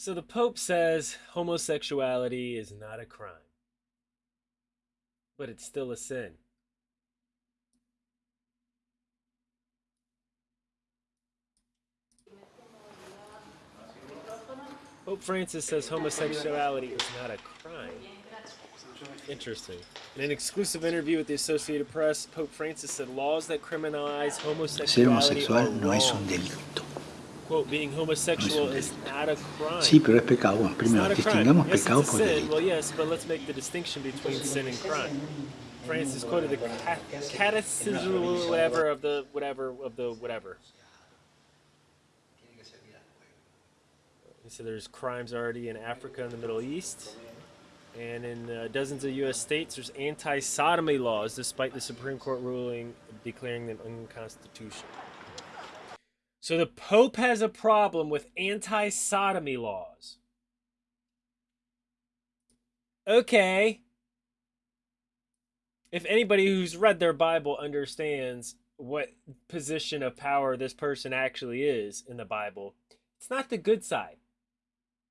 So the Pope says homosexuality is not a crime, but it's still a sin. Pope Francis says homosexuality is not a crime. Interesting. In an exclusive interview with the Associated Press, Pope Francis said laws that criminalize homosexuality are homosexual no es un wrong. delito. Quote, being homosexual is not a crime. Sí, pero es pecado. Bueno, primero, not a crime. distingamos Yes, pecado por delito. Well, yes, but let's make the distinction between sin and crime. Francis quoted the ca- catechism, whatever of the whatever of the whatever. He said there's crimes already in Africa and the Middle East, and in uh, dozens of U.S. states there's anti-sodomy laws, despite the Supreme Court ruling declaring them unconstitutional. So the Pope has a problem with anti-sodomy laws. Okay. If anybody who's read their Bible understands what position of power this person actually is in the Bible, it's not the good side.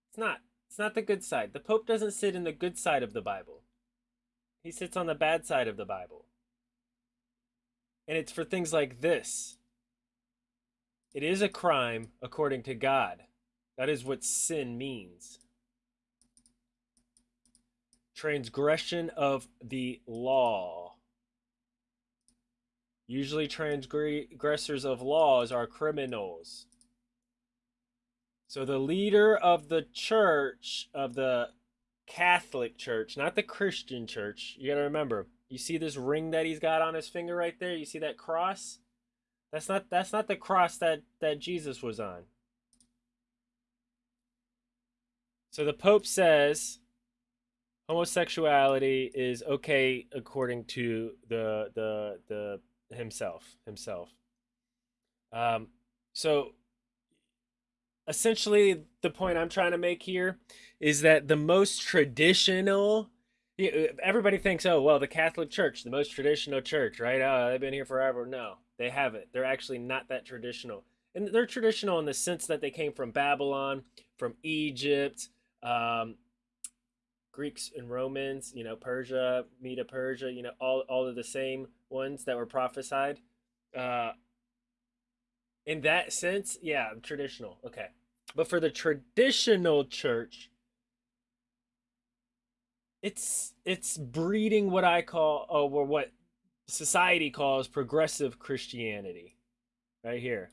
It's not. It's not the good side. The Pope doesn't sit in the good side of the Bible. He sits on the bad side of the Bible. And it's for things like this. It is a crime according to God. That is what sin means. Transgression of the law. Usually, transgressors of laws are criminals. So, the leader of the church, of the Catholic Church, not the Christian Church, you got to remember, you see this ring that he's got on his finger right there? You see that cross? That's not that's not the cross that that Jesus was on. So the Pope says homosexuality is okay according to the the the himself himself. Um, so essentially, the point I'm trying to make here is that the most traditional. Everybody thinks, oh well, the Catholic Church, the most traditional church, right? Oh, they've been here forever. No, they haven't. They're actually not that traditional, and they're traditional in the sense that they came from Babylon, from Egypt, um, Greeks and Romans, you know, Persia, Medo Persia, you know, all all of the same ones that were prophesied. Uh, in that sense, yeah, traditional. Okay, but for the traditional church, it's it's breeding what I call, oh, or what society calls progressive Christianity, right here.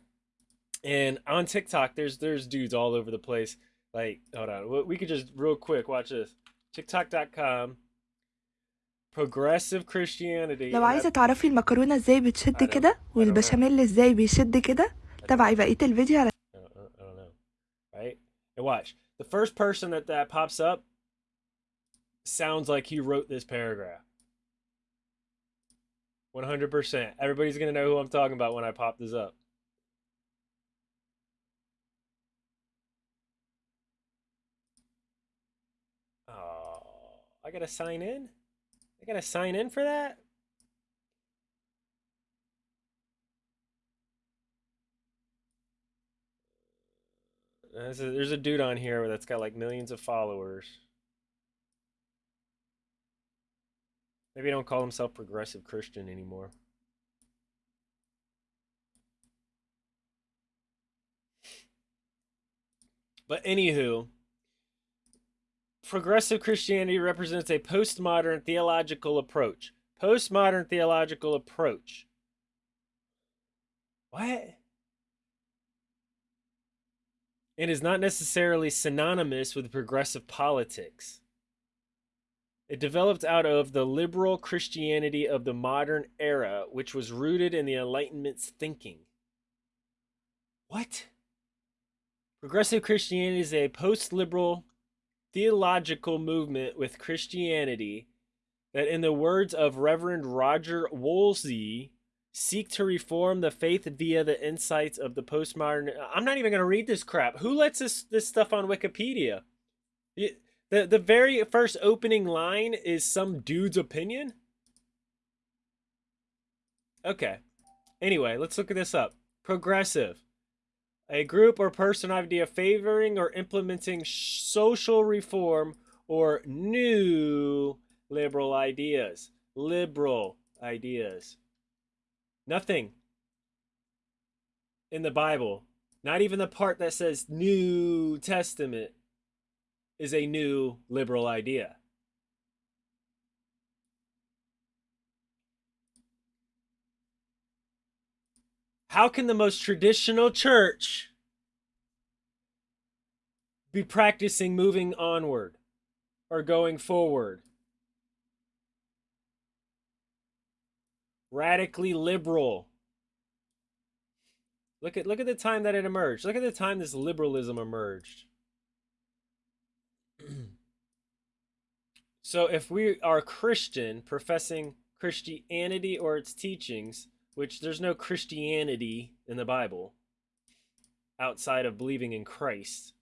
And on TikTok, there's there's dudes all over the place. Like, hold on, we- we could just real quick watch this. TikTok.com. Progressive Christianity. لو and عايزة that- تعرفي المكرونة ازاي بتشد I don't- كده I don't know. والبشاميل ازاي بيشد كده تابعي بقية الفيديو على I don't, I don't know. Right? And watch. The first person that that pops up sounds like he wrote this paragraph. 100%. Everybody's going to know who I'm talking about when I pop this up. Oh, I got to sign in? I got to sign in for that? There's a, there's a dude on here that's got like millions of followers. Maybe he don't call himself progressive Christian anymore. But anywho, progressive Christianity represents a postmodern theological approach. Postmodern theological approach. What? It is not necessarily synonymous with progressive politics. It developed out of the liberal Christianity of the modern era, which was rooted in the Enlightenment's thinking. What? Progressive Christianity is a post liberal theological movement with Christianity that, in the words of Reverend Roger Wolsey, seek to reform the faith via the insights of the postmodern. I'm not even going to read this crap. Who lets this, this stuff on Wikipedia? Y- The, the very first opening line is some dude's opinion? Okay. Anyway, let's look at this up. Progressive. a group or person idea favoring or implementing social reform or new liberal ideas. Liberal ideas. Nothing in the Bible, not even the part that says New Testament, is a new liberal idea. How can the most traditional church be practicing moving onward or going forward? Radically liberal. Look at look at the time that it emerged. Look at the time this liberalism emerged. so if we are Christian professing Christianity or its teachings, which there's no Christianity in the Bible outside of believing in Christ.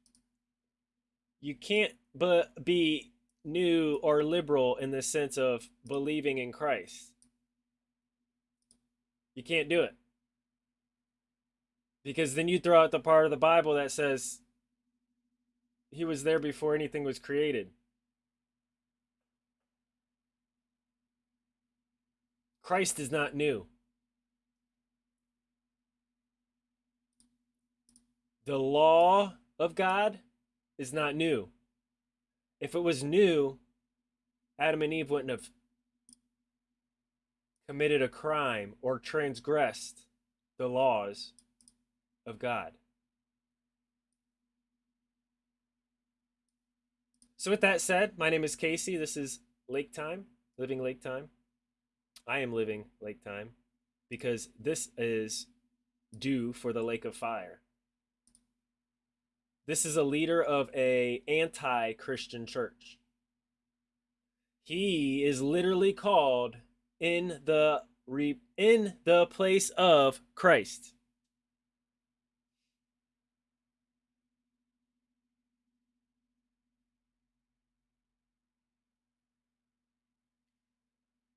You can't but be new or liberal in the sense of believing in Christ. You can't do it. Because then you throw out the part of the Bible that says he was there before anything was created. Christ is not new. The law of God is not new. If it was new, Adam and Eve wouldn't have committed a crime or transgressed the laws of God. So, with that said, my name is Casey. This is Lake Time, Living Lake Time. I am living Lake Time because this is due for the Lake of Fire. This is a leader of a anti-Christian church. He is literally called in the in the place of Christ.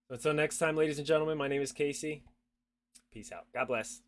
Until next time, ladies and gentlemen, my name is Casey. Peace out. God bless.